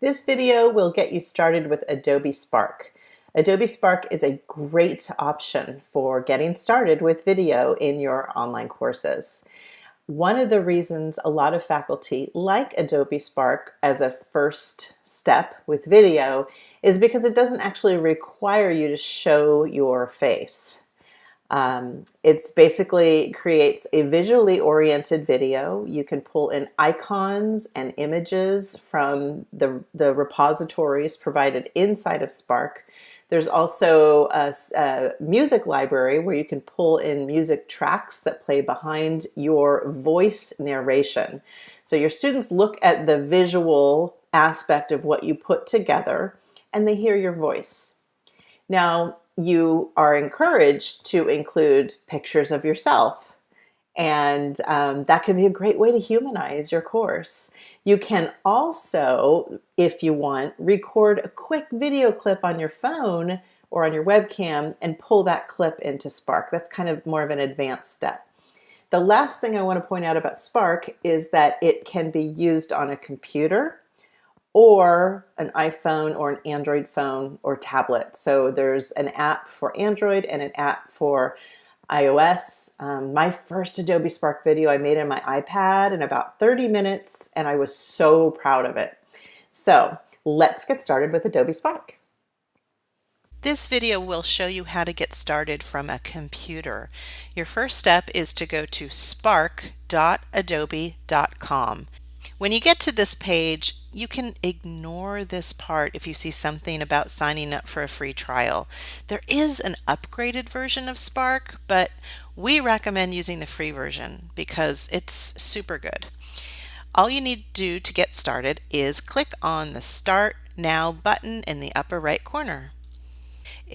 This video will get you started with Adobe Spark. Adobe Spark is a great option for getting started with video in your online courses. One of the reasons a lot of faculty like Adobe Spark as a first step with video is because it doesn't actually require you to show your face. Um, it's basically creates a visually oriented video. You can pull in icons and images from the, the repositories provided inside of Spark. There's also a, a, music library where you can pull in music tracks that play behind your voice narration. So your students look at the visual aspect of what you put together and they hear your voice. Now, you are encouraged to include pictures of yourself. And um, that can be a great way to humanize your course. You can also, if you want, record a quick video clip on your phone or on your webcam and pull that clip into Spark. That's kind of more of an advanced step. The last thing I want to point out about Spark is that it can be used on a computer or an iPhone or an Android phone or tablet. So there's an app for Android and an app for iOS. Um, my first Adobe Spark video I made on my iPad in about 30 minutes and I was so proud of it. So let's get started with Adobe Spark. This video will show you how to get started from a computer. Your first step is to go to spark.adobe.com. When you get to this page, you can ignore this part if you see something about signing up for a free trial. There is an upgraded version of Spark, but we recommend using the free version because it's super good. All you need to do to get started is click on the Start Now button in the upper right corner.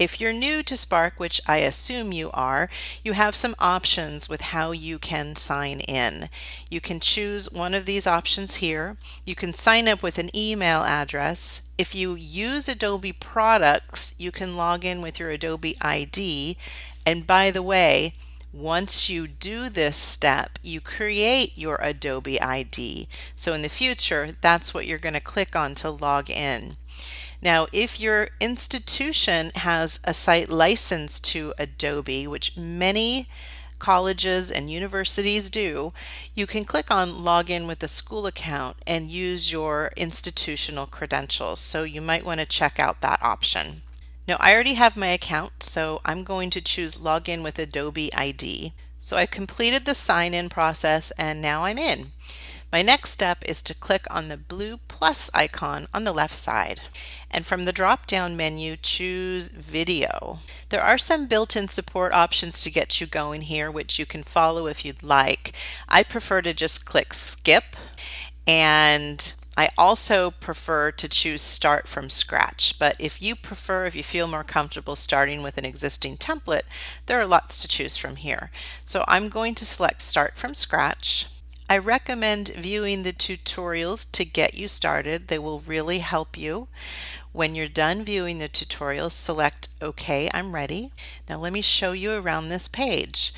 If you're new to Spark, which I assume you are, you have some options with how you can sign in. You can choose one of these options here. You can sign up with an email address. If you use Adobe products, you can log in with your Adobe ID. And by the way, once you do this step, you create your Adobe ID. So in the future, that's what you're going to click on to log in. Now, if your institution has a site license to Adobe, which many colleges and universities do, you can click on login with a school account and use your institutional credentials. So you might want to check out that option. Now I already have my account, so I'm going to choose login with Adobe ID. So I completed the sign in process and now I'm in. My next step is to click on the blue plus icon on the left side and from the drop-down menu choose video. There are some built-in support options to get you going here which you can follow if you'd like. I prefer to just click skip and I also prefer to choose start from scratch, but if you prefer, if you feel more comfortable starting with an existing template, there are lots to choose from here. So I'm going to select start from scratch. I recommend viewing the tutorials to get you started. They will really help you. When you're done viewing the tutorials, select OK, I'm ready. Now let me show you around this page.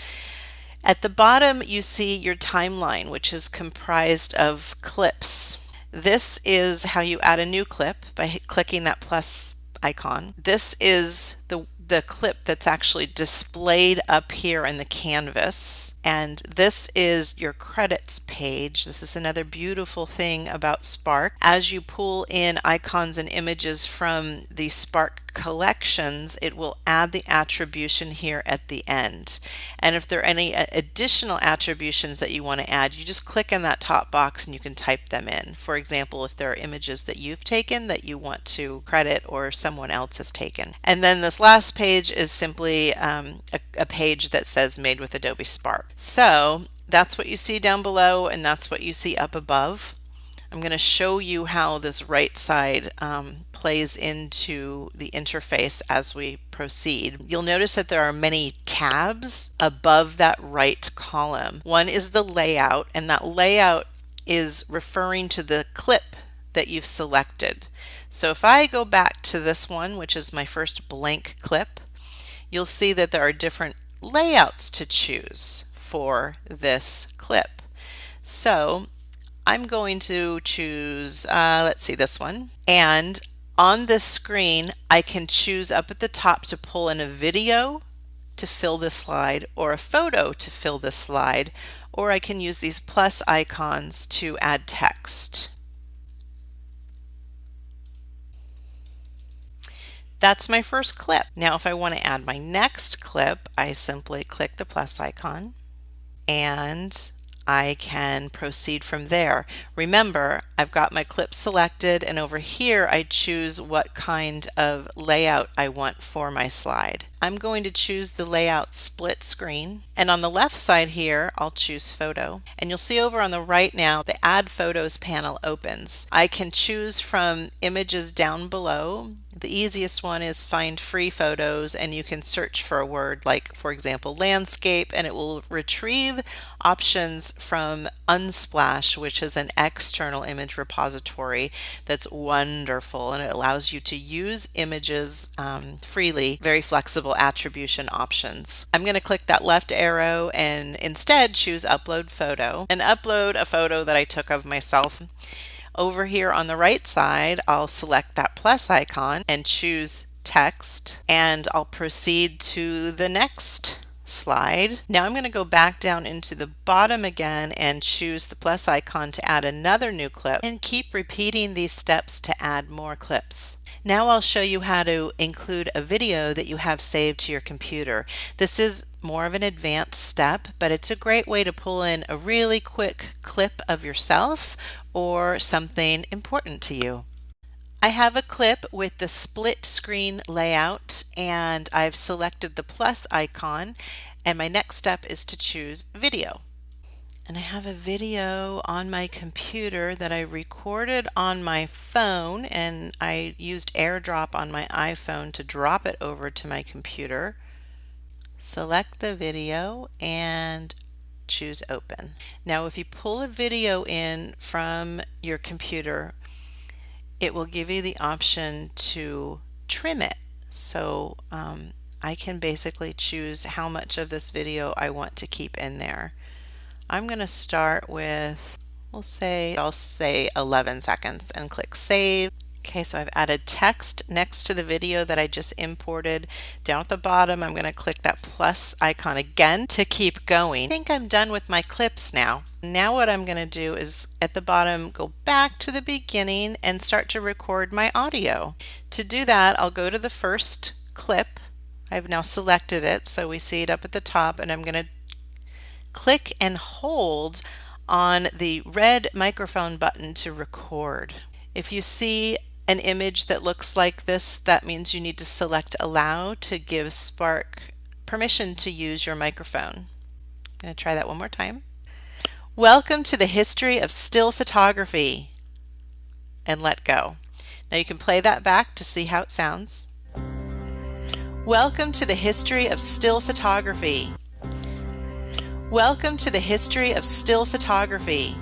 At the bottom, you see your timeline, which is comprised of clips. This is how you add a new clip by clicking that plus icon. This is the the clip that's actually displayed up here in the canvas. And this is your credits page. This is another beautiful thing about Spark. As you pull in icons and images from the Spark collections, it will add the attribution here at the end. And if there are any additional attributions that you want to add, you just click in that top box and you can type them in. For example, if there are images that you've taken that you want to credit or someone else has taken. And then this last page is simply um, a, a page that says made with Adobe Spark. So that's what you see down below and that's what you see up above. I'm going to show you how this right side um, plays into the interface as we proceed. You'll notice that there are many tabs above that right column. One is the layout and that layout is referring to the clip that you've selected. So if I go back to this one, which is my first blank clip, you'll see that there are different layouts to choose for this clip. So I'm going to choose, uh, let's see this one. And on this screen, I can choose up at the top to pull in a video to fill this slide or a photo to fill this slide, or I can use these plus icons to add text. That's my first clip. Now if I want to add my next clip, I simply click the plus icon and I can proceed from there. Remember, I've got my clip selected and over here I choose what kind of layout I want for my slide. I'm going to choose the layout split screen and on the left side here I'll choose photo and you'll see over on the right now the add photos panel opens. I can choose from images down below. The easiest one is find free photos and you can search for a word like for example landscape and it will retrieve options from Unsplash which is an external image repository that's wonderful and it allows you to use images um, freely, very flexible attribution options. I'm going to click that left arrow and instead choose upload photo and upload a photo that I took of myself. Over here on the right side, I'll select that plus icon and choose text and I'll proceed to the next slide. Now I'm going to go back down into the bottom again and choose the plus icon to add another new clip and keep repeating these steps to add more clips. Now I'll show you how to include a video that you have saved to your computer. This is more of an advanced step, but it's a great way to pull in a really quick clip of yourself or something important to you. I have a clip with the split screen layout and I've selected the plus icon and my next step is to choose video and I have a video on my computer that I recorded on my phone and I used airdrop on my iPhone to drop it over to my computer. Select the video and choose open. Now if you pull a video in from your computer it will give you the option to trim it. So um, I can basically choose how much of this video I want to keep in there. I'm going to start with, we'll say, I'll say 11 seconds and click save. Okay, so I've added text next to the video that I just imported. Down at the bottom, I'm going to click that plus icon again to keep going. I think I'm done with my clips now. Now what I'm going to do is at the bottom, go back to the beginning and start to record my audio. To do that, I'll go to the first clip. I've now selected it, so we see it up at the top, and I'm going to click and hold on the red microphone button to record. If you see an image that looks like this, that means you need to select allow to give Spark permission to use your microphone. I'm going to try that one more time. Welcome to the history of still photography and let go. Now you can play that back to see how it sounds. Welcome to the history of still photography Welcome to the history of still photography.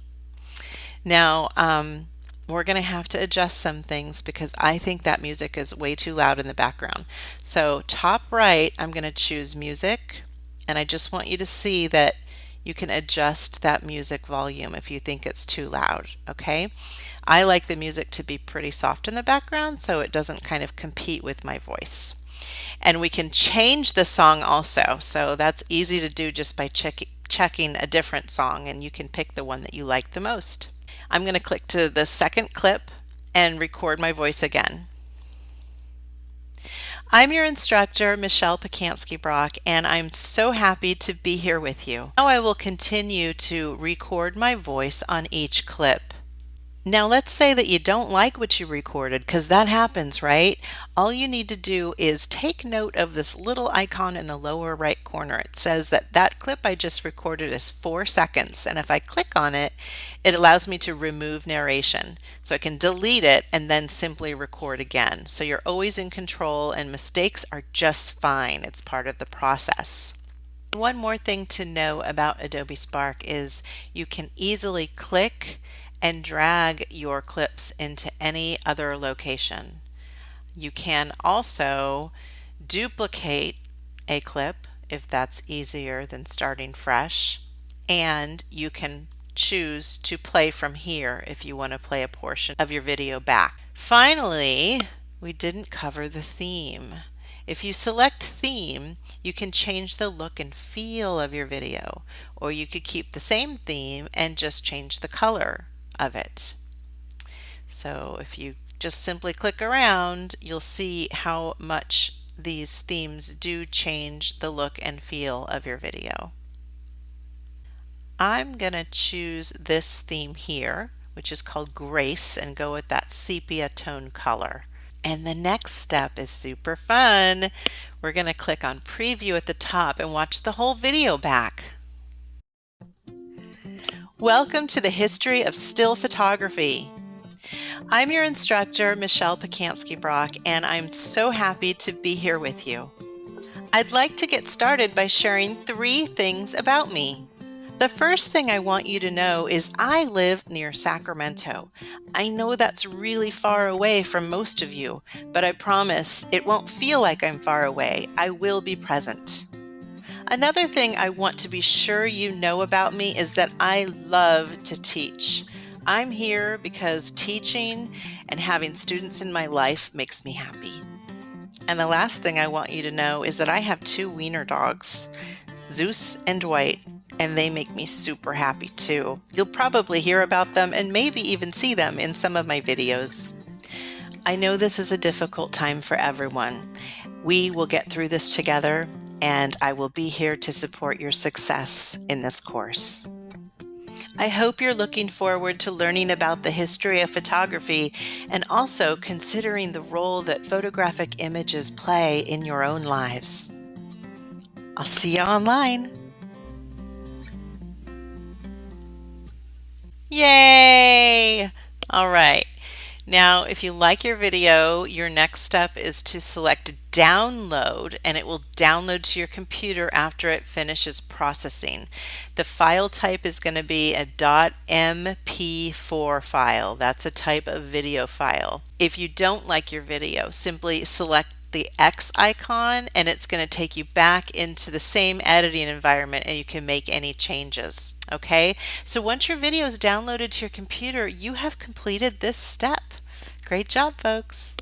Now, um, we're going to have to adjust some things because I think that music is way too loud in the background. So top right, I'm going to choose music and I just want you to see that you can adjust that music volume if you think it's too loud, okay? I like the music to be pretty soft in the background so it doesn't kind of compete with my voice. And we can change the song also, so that's easy to do just by checking checking a different song and you can pick the one that you like the most. I'm going to click to the second clip and record my voice again. I'm your instructor, Michelle Pacansky Brock, and I'm so happy to be here with you. Now I will continue to record my voice on each clip. Now let's say that you don't like what you recorded because that happens, right? All you need to do is take note of this little icon in the lower right corner. It says that that clip I just recorded is four seconds and if I click on it, it allows me to remove narration. So I can delete it and then simply record again. So you're always in control and mistakes are just fine. It's part of the process. One more thing to know about Adobe Spark is you can easily click and drag your clips into any other location. You can also duplicate a clip if that's easier than starting fresh and you can choose to play from here if you want to play a portion of your video back. Finally, we didn't cover the theme. If you select theme, you can change the look and feel of your video, or you could keep the same theme and just change the color of it. So if you just simply click around, you'll see how much these themes do change the look and feel of your video. I'm going to choose this theme here, which is called Grace, and go with that sepia tone color. And the next step is super fun. We're going to click on preview at the top and watch the whole video back. Welcome to the history of still photography. I'm your instructor, Michelle Pacansky Brock, and I'm so happy to be here with you. I'd like to get started by sharing three things about me. The first thing I want you to know is I live near Sacramento. I know that's really far away from most of you, but I promise it won't feel like I'm far away. I will be present. Another thing I want to be sure you know about me is that I love to teach. I'm here because teaching and having students in my life makes me happy. And the last thing I want you to know is that I have two wiener dogs, Zeus and Dwight, and they make me super happy too. You'll probably hear about them and maybe even see them in some of my videos. I know this is a difficult time for everyone. We will get through this together and I will be here to support your success in this course. I hope you're looking forward to learning about the history of photography and also considering the role that photographic images play in your own lives. I'll see you online. Yay! All right. Now, if you like your video, your next step is to select download and it will download to your computer after it finishes processing. The file type is going to be a .mp4 file. That's a type of video file. If you don't like your video, simply select the X icon and it's going to take you back into the same editing environment and you can make any changes. Okay, so once your video is downloaded to your computer, you have completed this step. Great job, folks.